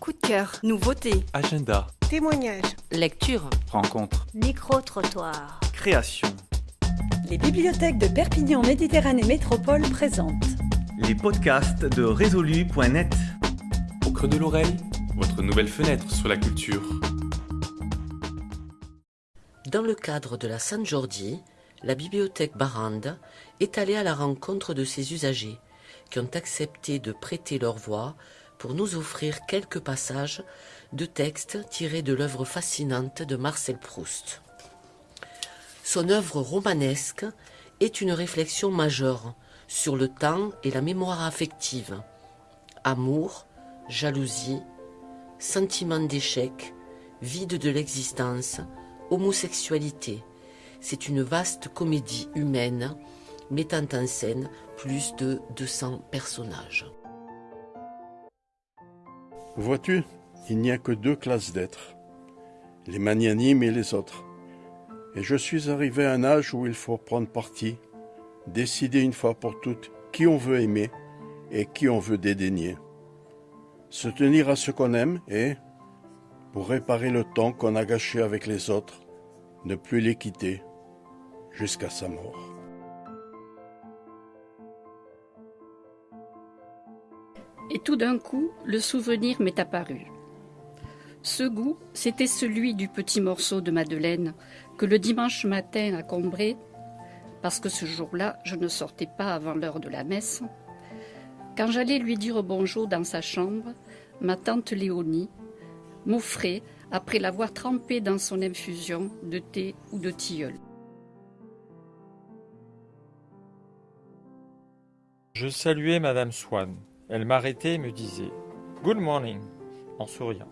Coup de cœur, nouveauté, Agenda, Témoignages. lecture. rencontre, Micro-trottoir. création. Les bibliothèques de Perpignan Méditerranée Métropole présentent Les podcasts de résolu.net. Au creux de l'oreille, votre nouvelle fenêtre sur la culture. Dans le cadre de la San Jordi, la bibliothèque Barande est allée à la rencontre de ses usagers qui ont accepté de prêter leur voix pour nous offrir quelques passages de textes tirés de l'œuvre fascinante de Marcel Proust. Son œuvre romanesque est une réflexion majeure sur le temps et la mémoire affective. Amour, jalousie, sentiment d'échec, vide de l'existence, homosexualité. C'est une vaste comédie humaine mettant en scène plus de 200 personnages. Vois-tu, il n'y a que deux classes d'êtres, les magnanimes et les autres. Et je suis arrivé à un âge où il faut prendre parti, décider une fois pour toutes qui on veut aimer et qui on veut dédaigner. Se tenir à ce qu'on aime et, pour réparer le temps qu'on a gâché avec les autres, ne plus les quitter jusqu'à sa mort. Et tout d'un coup, le souvenir m'est apparu. Ce goût, c'était celui du petit morceau de Madeleine que le dimanche matin à Combray, parce que ce jour-là, je ne sortais pas avant l'heure de la messe, quand j'allais lui dire bonjour dans sa chambre, ma tante Léonie m'offrait, après l'avoir trempé dans son infusion de thé ou de tilleul. Je saluais Madame Swann. Elle m'arrêtait et me disait Good morning en souriant.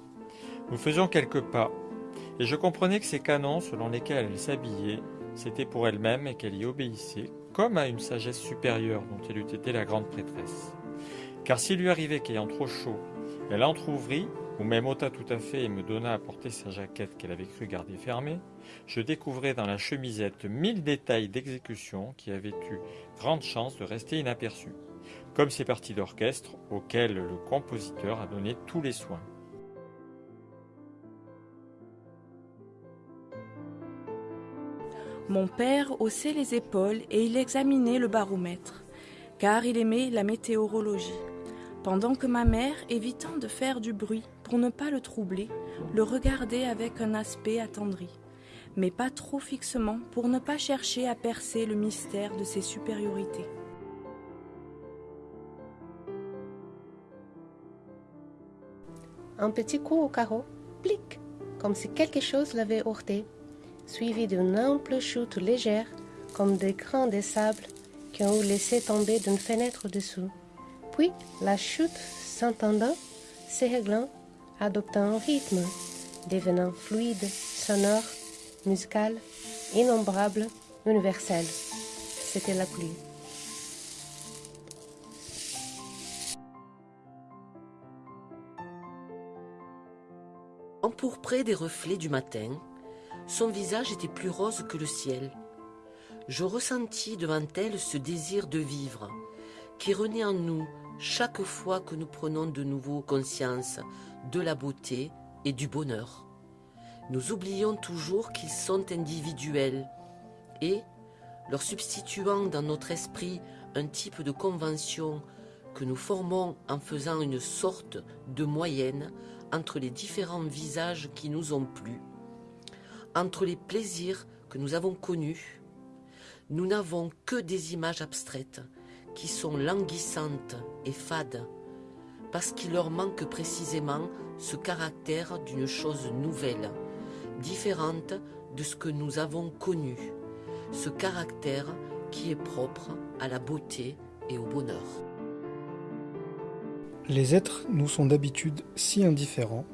Nous faisions quelques pas, et je comprenais que ces canons selon lesquels elle s'habillait, c'était pour elle-même et qu'elle y obéissait, comme à une sagesse supérieure dont elle eût été la grande prêtresse. Car s'il lui arrivait qu'ayant trop chaud, elle entr'ouvrit, ou même ôta tout à fait et me donna à porter sa jaquette qu'elle avait cru garder fermée, je découvrais dans la chemisette mille détails d'exécution qui avaient eu grande chance de rester inaperçus, comme ces parties d'orchestre auxquelles le compositeur a donné tous les soins. Mon père haussait les épaules et il examinait le baromètre, car il aimait la météorologie, pendant que ma mère, évitant de faire du bruit pour ne pas le troubler, le regardait avec un aspect attendri, mais pas trop fixement pour ne pas chercher à percer le mystère de ses supériorités. Un petit coup au carreau, plic, comme si quelque chose l'avait heurté, suivi d'une ample chute légère, comme des grains de sable qui ont laissé tomber d'une fenêtre dessous. Puis la chute s'entendant, s'éréglant, adoptant un rythme, devenant fluide, sonore, musical, innombrable, universel. C'était la pluie. Empourpré des reflets du matin, son visage était plus rose que le ciel. Je ressentis devant elle ce désir de vivre qui renaît en nous chaque fois que nous prenons de nouveau conscience de la beauté et du bonheur. Nous oublions toujours qu'ils sont individuels et, leur substituant dans notre esprit un type de convention que nous formons en faisant une sorte de moyenne entre les différents visages qui nous ont plu, entre les plaisirs que nous avons connus, nous n'avons que des images abstraites qui sont languissantes et fades, parce qu'il leur manque précisément ce caractère d'une chose nouvelle, différente de ce que nous avons connu, ce caractère qui est propre à la beauté et au bonheur. Les êtres nous sont d'habitude si indifférents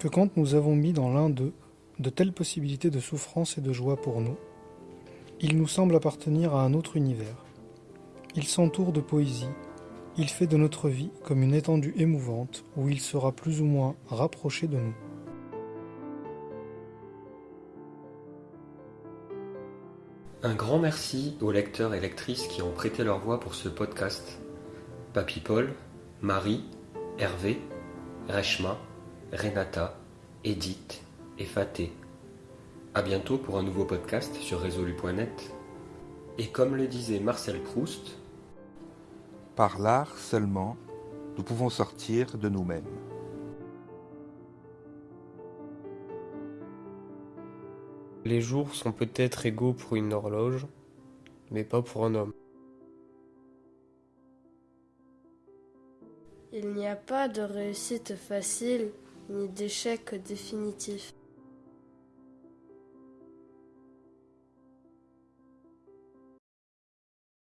que quand nous avons mis dans l'un d'eux de telles possibilités de souffrance et de joie pour nous, il nous semble appartenir à un autre univers. Il s'entoure de poésie, il fait de notre vie comme une étendue émouvante où il sera plus ou moins rapproché de nous. Un grand merci aux lecteurs et lectrices qui ont prêté leur voix pour ce podcast. Papy Paul, Marie, Hervé, Reshma, Renata, Edith et Faté. À bientôt pour un nouveau podcast sur résolu.net. Et comme le disait Marcel Proust, Par l'art seulement, nous pouvons sortir de nous-mêmes. Les jours sont peut-être égaux pour une horloge, mais pas pour un homme. Il n'y a pas de réussite facile ni d'échec définitif.